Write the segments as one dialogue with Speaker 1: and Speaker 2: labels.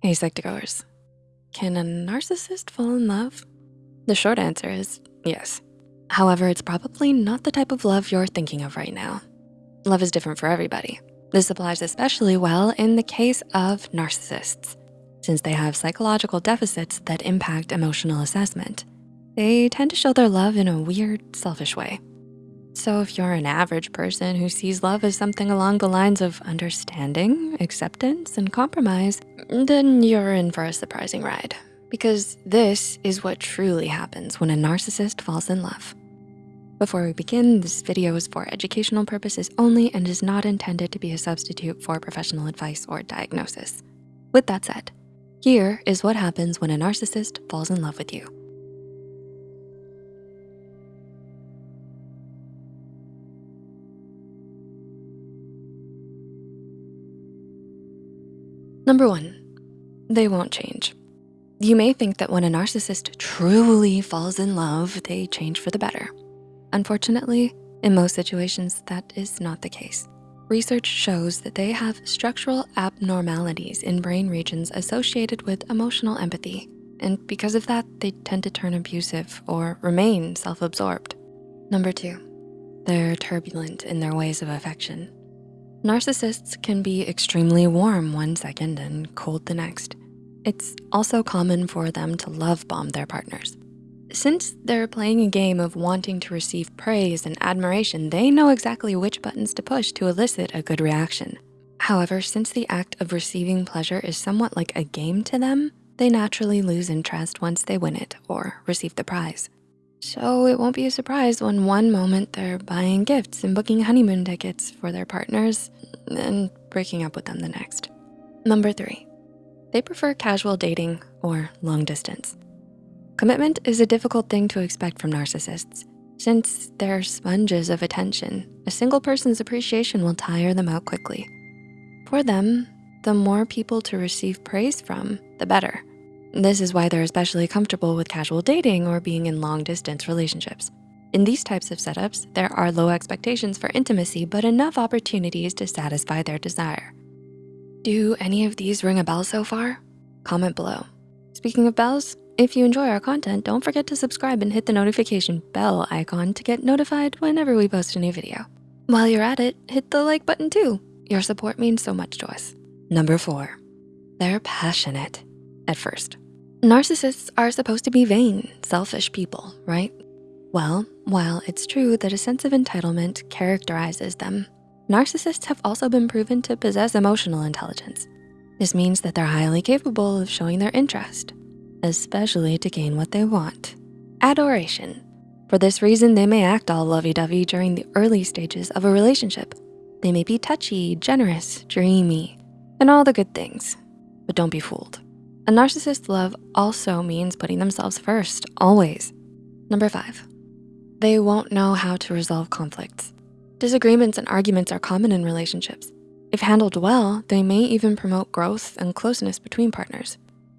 Speaker 1: Hey, Psych2Goers. Can a narcissist fall in love? The short answer is yes. However, it's probably not the type of love you're thinking of right now. Love is different for everybody. This applies especially well in the case of narcissists, since they have psychological deficits that impact emotional assessment. They tend to show their love in a weird, selfish way. So if you're an average person who sees love as something along the lines of understanding, acceptance, and compromise, then you're in for a surprising ride because this is what truly happens when a narcissist falls in love. Before we begin, this video is for educational purposes only and is not intended to be a substitute for professional advice or diagnosis. With that said, here is what happens when a narcissist falls in love with you. Number one, they won't change. You may think that when a narcissist truly falls in love, they change for the better. Unfortunately, in most situations, that is not the case. Research shows that they have structural abnormalities in brain regions associated with emotional empathy. And because of that, they tend to turn abusive or remain self-absorbed. Number two, they're turbulent in their ways of affection. Narcissists can be extremely warm one second and cold the next. It's also common for them to love bomb their partners. Since they're playing a game of wanting to receive praise and admiration, they know exactly which buttons to push to elicit a good reaction. However, since the act of receiving pleasure is somewhat like a game to them, they naturally lose interest once they win it or receive the prize. So it won't be a surprise when one moment they're buying gifts and booking honeymoon tickets for their partners and breaking up with them the next. Number three, they prefer casual dating or long distance. Commitment is a difficult thing to expect from narcissists. Since they're sponges of attention, a single person's appreciation will tire them out quickly. For them, the more people to receive praise from, the better. This is why they're especially comfortable with casual dating or being in long distance relationships. In these types of setups, there are low expectations for intimacy, but enough opportunities to satisfy their desire. Do any of these ring a bell so far? Comment below. Speaking of bells, if you enjoy our content, don't forget to subscribe and hit the notification bell icon to get notified whenever we post a new video. While you're at it, hit the like button too. Your support means so much to us. Number four, they're passionate at first. Narcissists are supposed to be vain, selfish people, right? Well, while it's true that a sense of entitlement characterizes them, narcissists have also been proven to possess emotional intelligence. This means that they're highly capable of showing their interest, especially to gain what they want, adoration. For this reason, they may act all lovey-dovey during the early stages of a relationship. They may be touchy, generous, dreamy, and all the good things, but don't be fooled. A narcissist's love also means putting themselves first, always. Number five, they won't know how to resolve conflicts. Disagreements and arguments are common in relationships. If handled well, they may even promote growth and closeness between partners.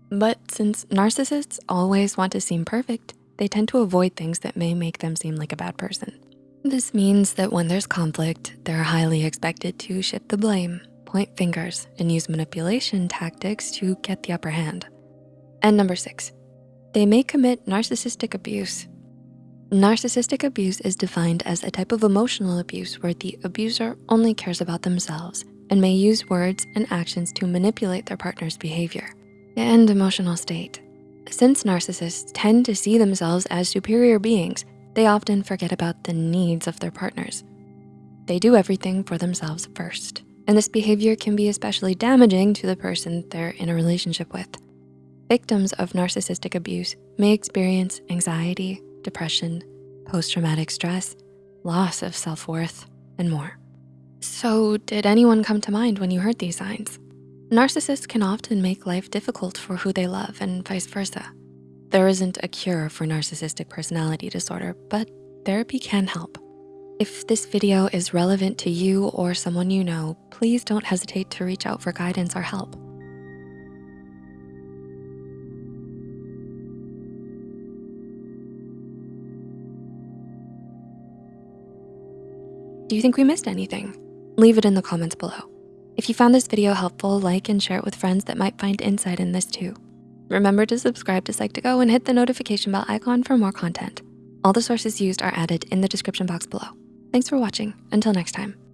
Speaker 1: But since narcissists always want to seem perfect, they tend to avoid things that may make them seem like a bad person. This means that when there's conflict, they're highly expected to shift the blame, point fingers, and use manipulation tactics to get the upper hand. And number six, they may commit narcissistic abuse. Narcissistic abuse is defined as a type of emotional abuse where the abuser only cares about themselves and may use words and actions to manipulate their partner's behavior and emotional state. Since narcissists tend to see themselves as superior beings, they often forget about the needs of their partners. They do everything for themselves first and this behavior can be especially damaging to the person they're in a relationship with. Victims of narcissistic abuse may experience anxiety, depression, post-traumatic stress, loss of self-worth, and more. So did anyone come to mind when you heard these signs? Narcissists can often make life difficult for who they love and vice versa. There isn't a cure for narcissistic personality disorder, but therapy can help. If this video is relevant to you or someone you know, please don't hesitate to reach out for guidance or help. Do you think we missed anything? Leave it in the comments below. If you found this video helpful, like and share it with friends that might find insight in this too. Remember to subscribe to Psych2Go and hit the notification bell icon for more content. All the sources used are added in the description box below. Thanks for watching. Until next time.